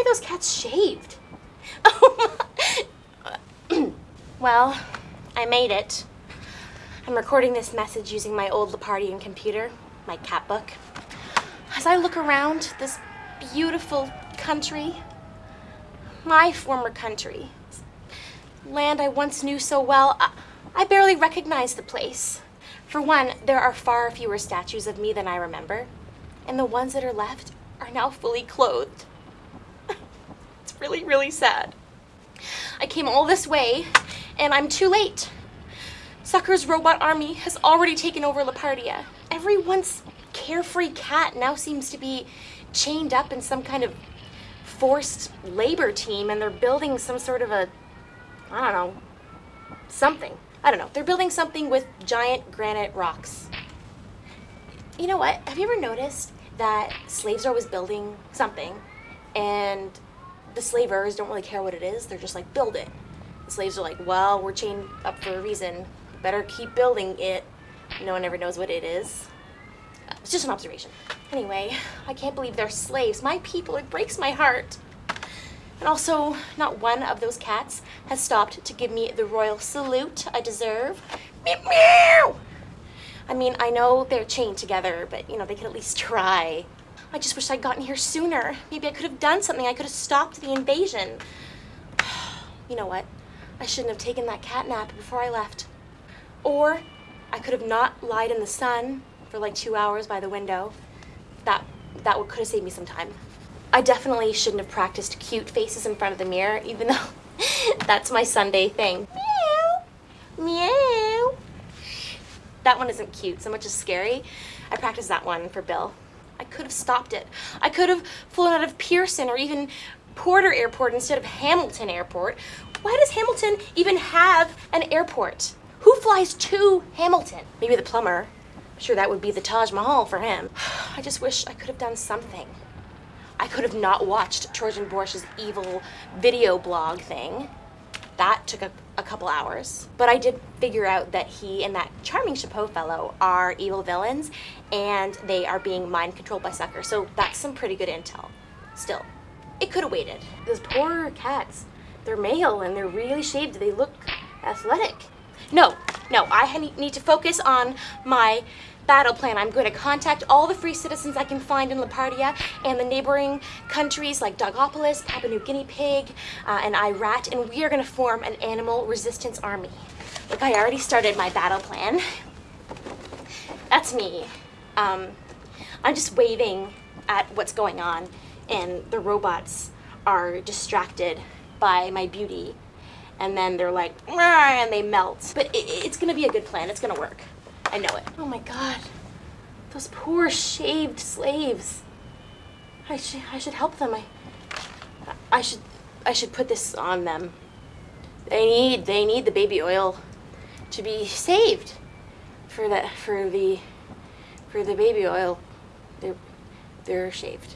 are those cats shaved? well, I made it. I'm recording this message using my old Lepardian computer, my cat book. As I look around this beautiful country, my former country, land I once knew so well, I, I barely recognize the place. For one, there are far fewer statues of me than I remember, and the ones that are left are now fully clothed. Really, really sad. I came all this way, and I'm too late. Sucker's robot army has already taken over Lepardia. Every once carefree cat now seems to be chained up in some kind of forced labor team and they're building some sort of a, I don't know, something. I don't know. They're building something with giant granite rocks. You know what? Have you ever noticed that slaves are always building something and the slavers don't really care what it is. They're just like, build it. The slaves are like, well, we're chained up for a reason. Better keep building it. No one ever knows what it is. It's just an observation. Anyway, I can't believe they're slaves. My people, it breaks my heart. And also, not one of those cats has stopped to give me the royal salute I deserve. Meow, meow. I mean, I know they're chained together, but you know, they could at least try. I just wish I'd gotten here sooner. Maybe I could have done something. I could have stopped the invasion. you know what? I shouldn't have taken that cat nap before I left. Or I could have not lied in the sun for like two hours by the window. That, that could have saved me some time. I definitely shouldn't have practiced cute faces in front of the mirror, even though that's my Sunday thing. Meow, meow. That one isn't cute, so much is scary. I practiced that one for Bill. I could have stopped it. I could have flown out of Pearson or even Porter Airport instead of Hamilton Airport. Why does Hamilton even have an airport? Who flies to Hamilton? Maybe the plumber. I'm sure that would be the Taj Mahal for him. I just wish I could have done something. I could have not watched Trojan Borsch's evil video blog thing. That took a, a couple hours. But I did figure out that he and that charming Chapeau fellow are evil villains and they are being mind controlled by Sucker. So that's some pretty good intel. Still, it could have waited. Those poor cats, they're male and they're really shaved. They look athletic. No, no, I need to focus on my battle plan. I'm going to contact all the free citizens I can find in Lepardia and the neighboring countries like Dogopolis, Papua New Guinea Pig, uh, and Irat, and we are going to form an animal resistance army. Look, I already started my battle plan. That's me. Um, I'm just waving at what's going on, and the robots are distracted by my beauty and then they're like, and they melt. But it, it's gonna be a good plan, it's gonna work. I know it. Oh my God, those poor shaved slaves. I should, I should help them. I, I should, I should put this on them. They need, they need the baby oil to be saved for the, for the, for the baby oil. They're, they're shaved.